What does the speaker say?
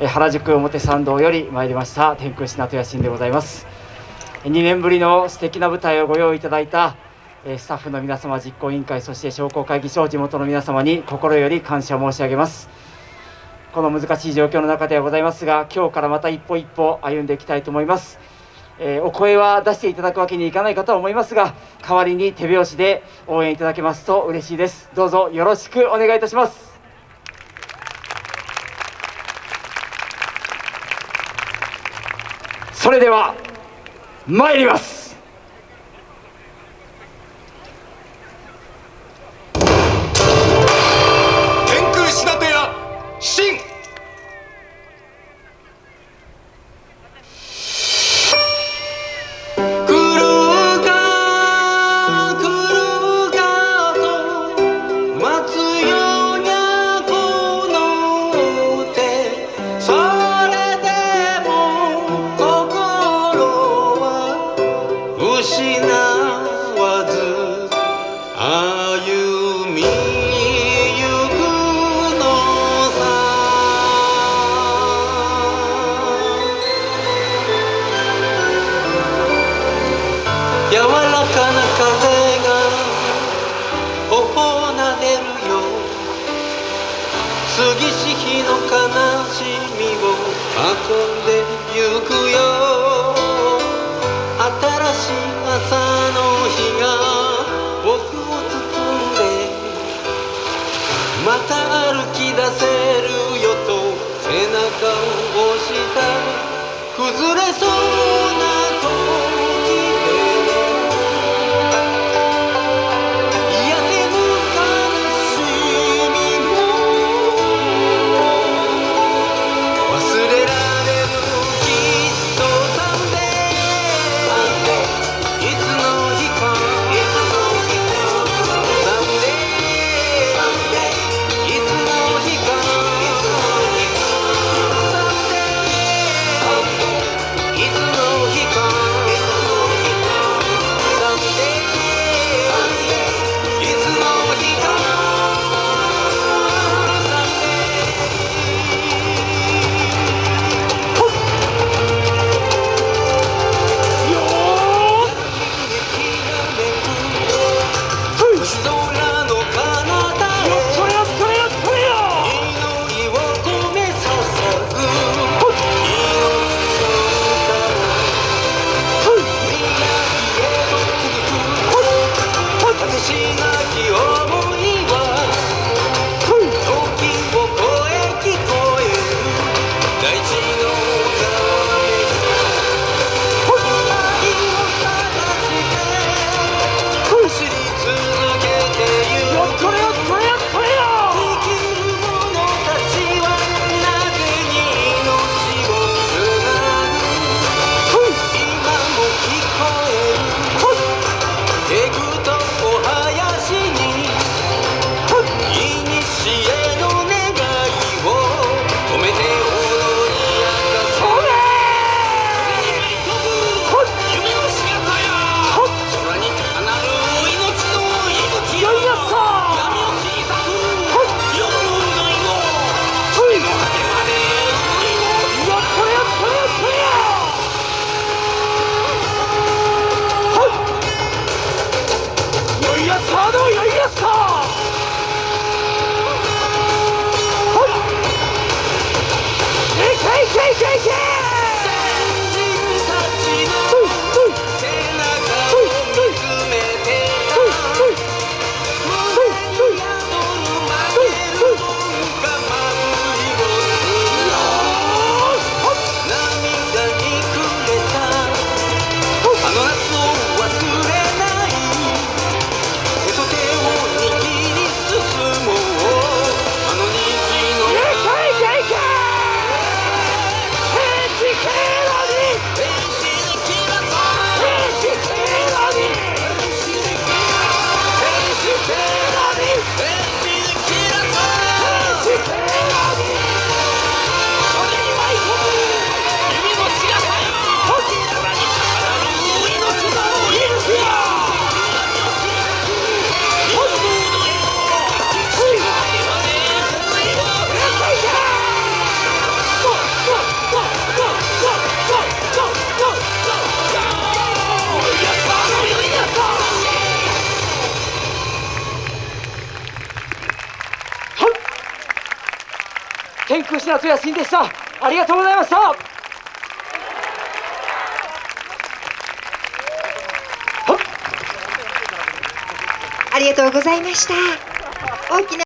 原宿表参道より参りました天空品と野心でございます。2年ぶりの素敵な舞台をご用意いただいたスタッフの皆様実行委員会そして商工会議所地元の皆様に心より感謝申し上げます。この難しい状況の中ではございますが今日からまた一歩一歩歩んでいきたいと思います。え、お声は出していただくわけにいかないかと思いますが代わりに手拍子で応援いただけますと嬉しいです。どうぞよろしくお願いいたします。それでは参ります「かな風が頬なでるよ。杉し日の悲しみを運んでゆくよ。新しい朝の日が僕を包んでまた歩き出せるよと背中を押した。崩れそうな watching んでしたありがとうございましたありがとうございました。大きな